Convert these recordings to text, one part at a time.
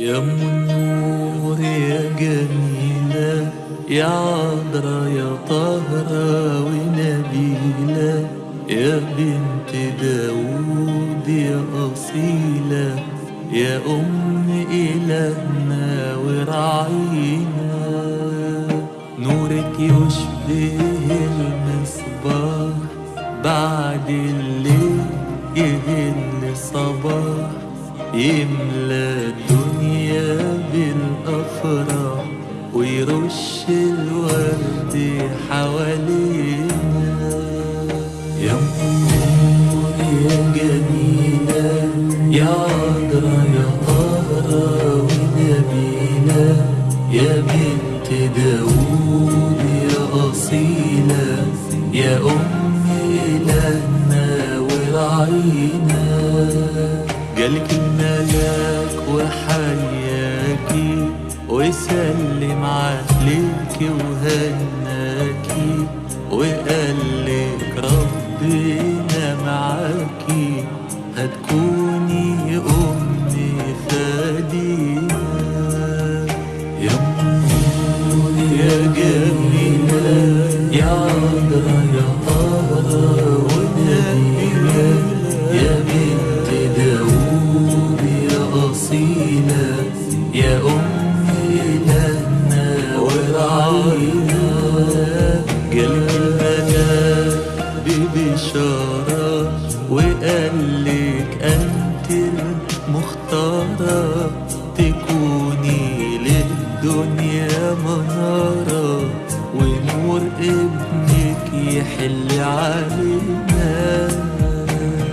يا ام النور يا جميلة يا عذرا يا طهرة ونبيلة يا بنت داود يا أصيلة يا أم إلهنا ورعينا. نورك يشبه المصباح بعد الليل يهل صباح يملى الدنيا بالأفراح ويرش الورد حوالينا. يا أمور يا جميلة يا عذرا يا طهرة ونبيلة. يا بنت داوود يا أصيلة يا أم إلهنا ورعينا جالك الملاك وحياكي وسلم عليك وهناكي وقالك ربنا معاكي هتكوني أمي فادينا يا أمور يا جميلة. يا جالك الملاك ببشارة وقالك أنت المختارة. تكوني للدنيا منارة ونور ابنك يحل علينا.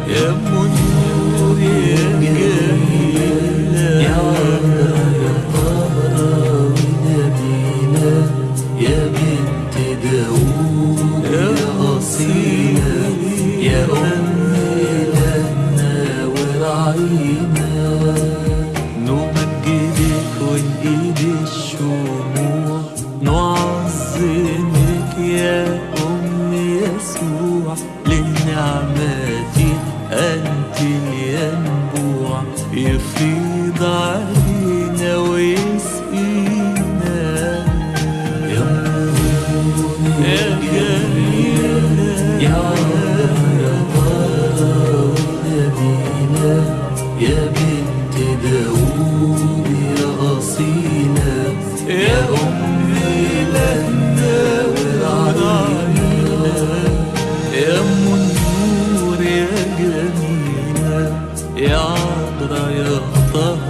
يا أم النور يا جميلة يسوع للنعمات أنت الينبوع. يفيض علينا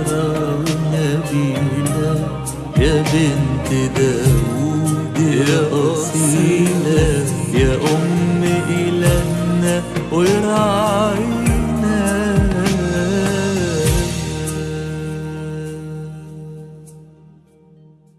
طهرة ونبيلة يا بنت داوود يا أصيلة يا أم إلهنا ورعينا